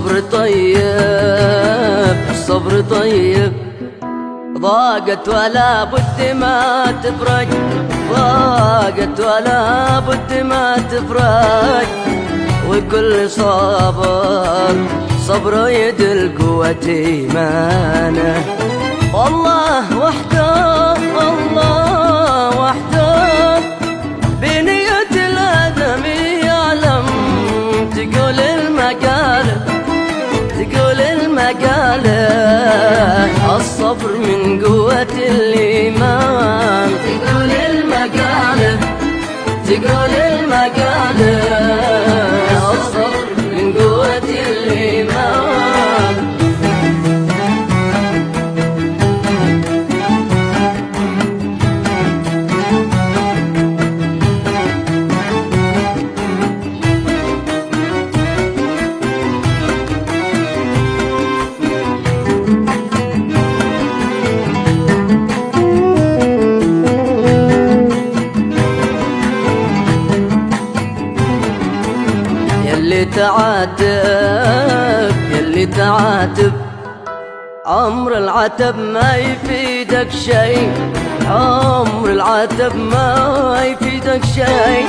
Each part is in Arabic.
الصبر طيب الصبر طيب. ضاقت ولا بد ما تفرج ضاقت ولا بد ما تفرج. وكل صابر صبره يدل قوة إيمانه. والله وحده الله من تعاتب يلي تعاتب. عمر العتب ما يفيدك شيء. عمر العتب ما يفيدك شيء.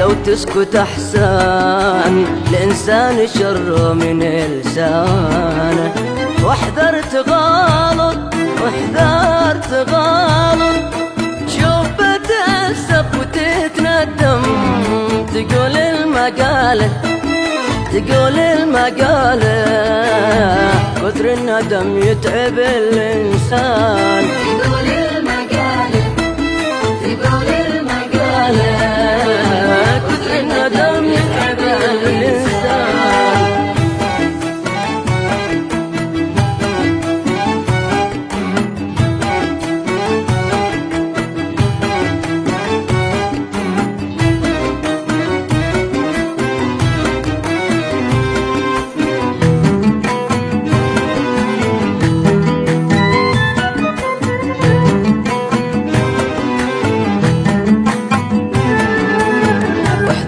لو تسكت احسن الإنسان شر من لسانه واحذر تغالط واحذر تغالط. شوف بتأسف وتتندم تقول المقالة تقول المقالة كثر الندم يتعب الإنسان. تقول المقالة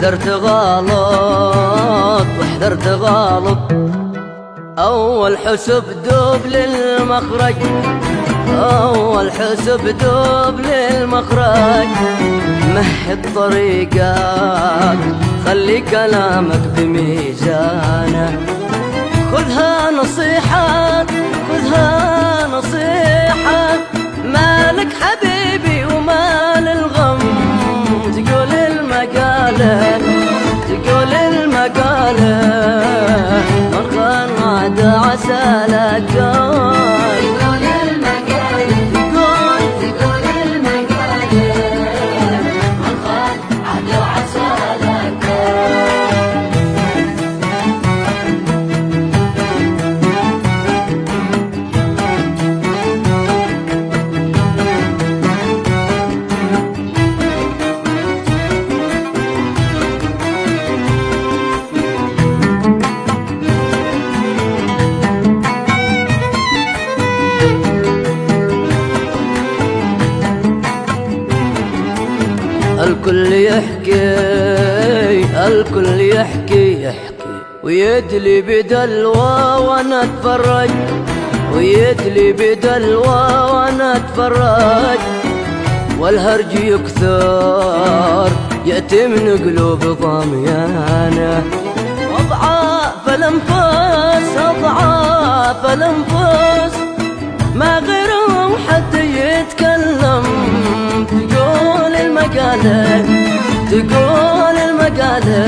واحذر تغالط واحذر تغالط أول حسب دوب للمخرج أول حسب دوب للمخرج. مهد طريقك خلي كلامك بميزانه. خذها نصيحة خذها الكل يحكي الكل يحكي يحكي. ويدلي بدلوى وأنا اتفرج. ويدلي بدلوى وأنا اتفرج. والهرج يكثر يأتي من قلوب ضميانه أضعاف الأنفاس أضعاف الأنفاس تقول المقالة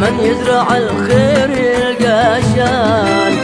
من يزرع الخير يلقى شام